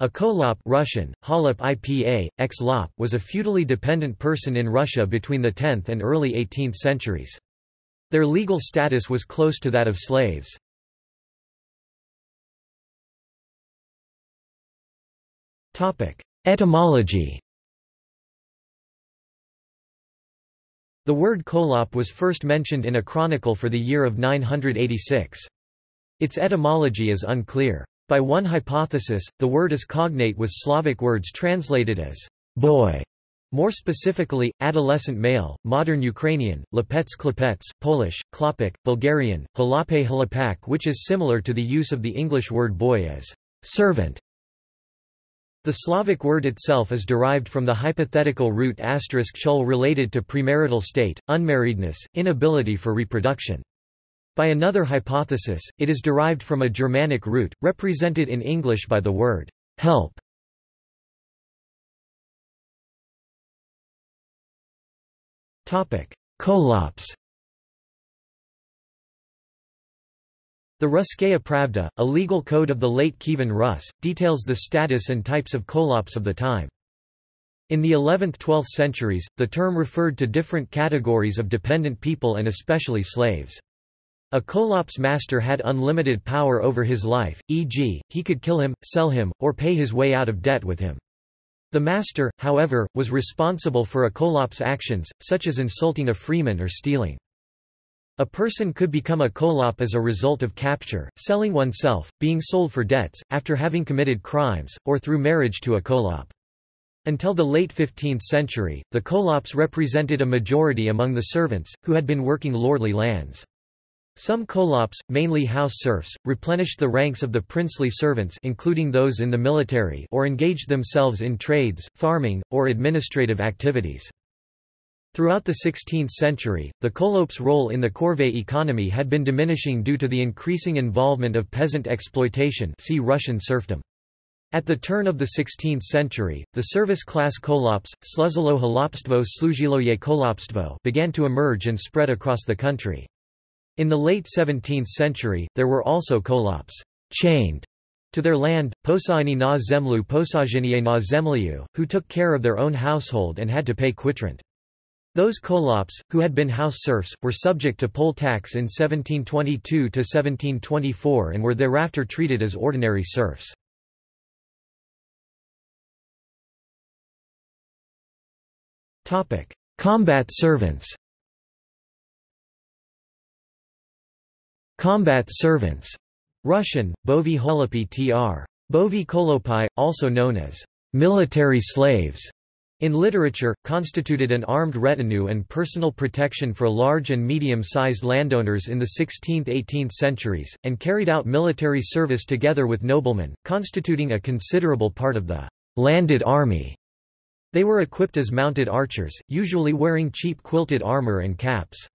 A kholop Russian, Holop IPA, ex-lop was a feudally dependent person in Russia between the 10th and early 18th centuries. Their legal status was close to that of slaves. Etymology The word kholop was first mentioned in a chronicle for the year of 986. Its etymology is unclear. By one hypothesis, the word is cognate with Slavic words translated as boy, more specifically, adolescent male, modern Ukrainian, lepets klepets, Polish, klopek, Bulgarian, halape halapak which is similar to the use of the English word boy as servant. The Slavic word itself is derived from the hypothetical root asterisk chul related to premarital state, unmarriedness, inability for reproduction. By another hypothesis, it is derived from a Germanic root, represented in English by the word help. Kholops The Russkaya Pravda, a legal code of the late Kievan Rus, details the status and types of kholops of the time. In the 11th–12th centuries, the term referred to different categories of dependent people and especially slaves. A kholop's master had unlimited power over his life, e.g., he could kill him, sell him, or pay his way out of debt with him. The master, however, was responsible for a kholop's actions, such as insulting a freeman or stealing. A person could become a kholop as a result of capture, selling oneself, being sold for debts, after having committed crimes, or through marriage to a kholop. Until the late 15th century, the kholops represented a majority among the servants, who had been working lordly lands. Some kholops, mainly house serfs, replenished the ranks of the princely servants including those in the military or engaged themselves in trades, farming, or administrative activities. Throughout the 16th century, the Kholop's role in the corvée economy had been diminishing due to the increasing involvement of peasant exploitation see Russian serfdom. At the turn of the 16th century, the service-class kholops, sluzilo holopstvo slujiloye kolopstvo began to emerge and spread across the country. In the late 17th century, there were also kholops chained to their land, posaini na zemlu posajiniye na zemliu, who took care of their own household and had to pay quitrent. Those kholops, who had been house serfs, were subject to poll tax in 1722–1724 and were thereafter treated as ordinary serfs. Combat servants Combat servants Russian, bovi holopi tr. Bovi kolopai, also known as military slaves in literature, constituted an armed retinue and personal protection for large and medium-sized landowners in the 16th–18th centuries, and carried out military service together with noblemen, constituting a considerable part of the landed army. They were equipped as mounted archers, usually wearing cheap quilted armor and caps.